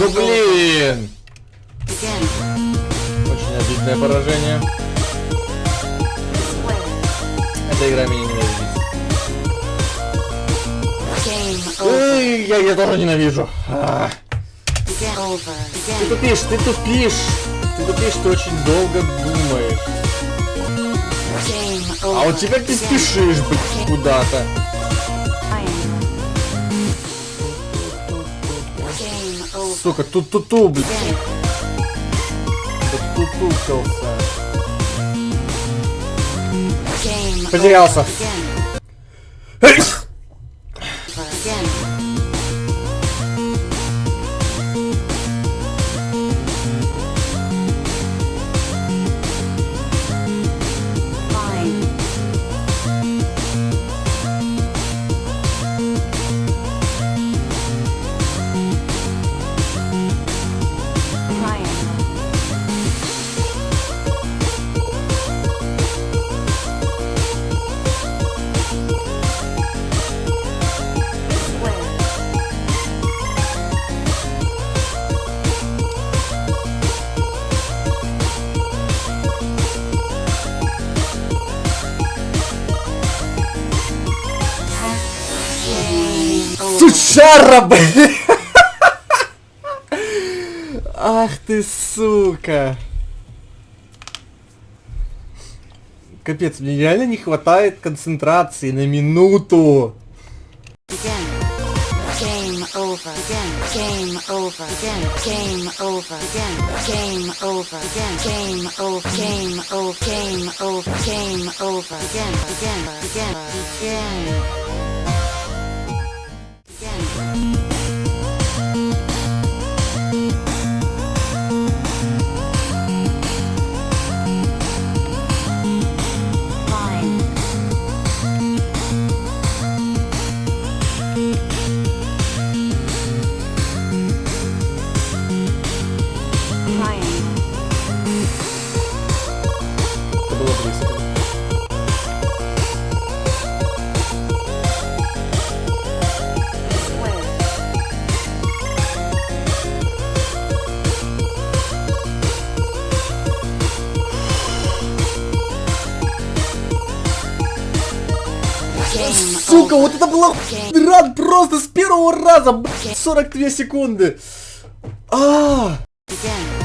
Да блин! Очень обидное поражение. Эта игра меня ненавидит. Эй, я ее тоже ненавижу. А. Ты тупишь, ты тупишь. Ты тупишь, ты очень долго думаешь. А вот теперь ты спешишь, блядь, куда-то. Сука, тут-ту-ту, блядь. Game Потерялся. Блин! Ах ты, сука! Капец, мне реально не хватает концентрации на минуту. Game client. Сука, вот это было рад просто с первого раза, блядь, 42 секунды. А, Again. Line.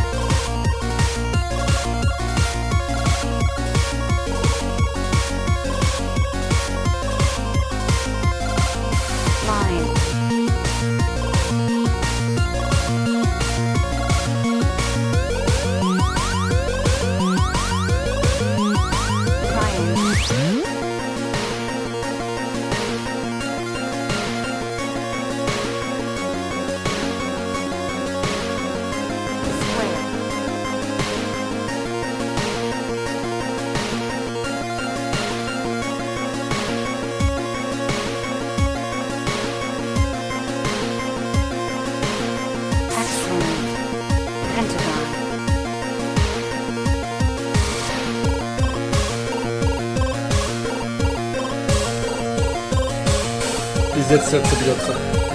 Пиздец, сердце бьется.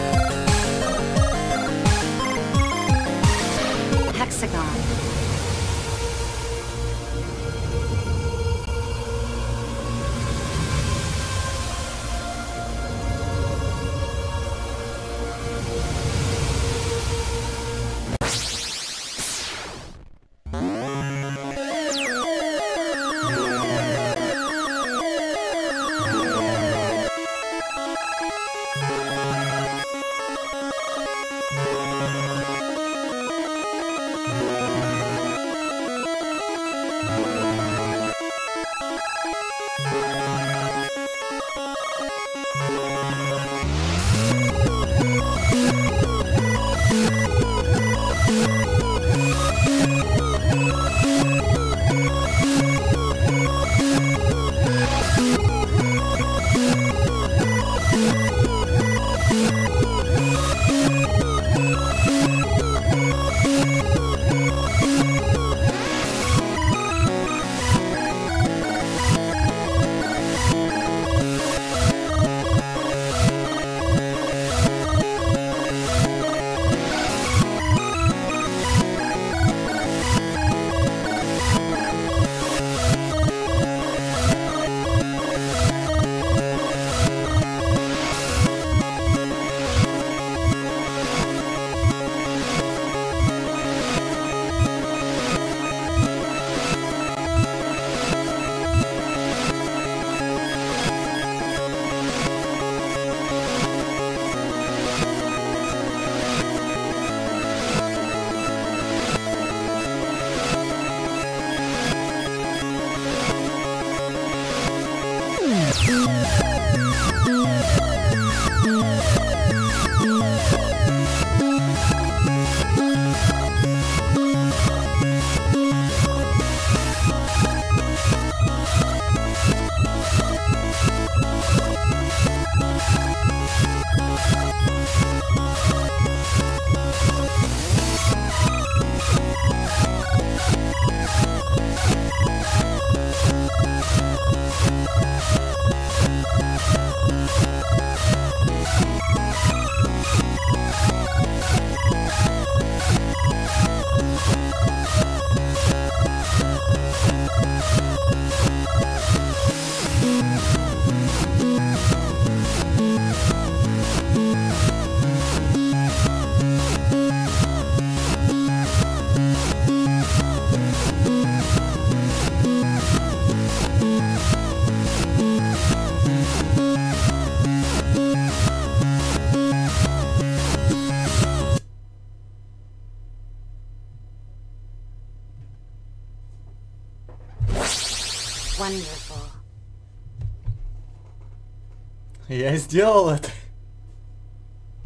Я сделал это.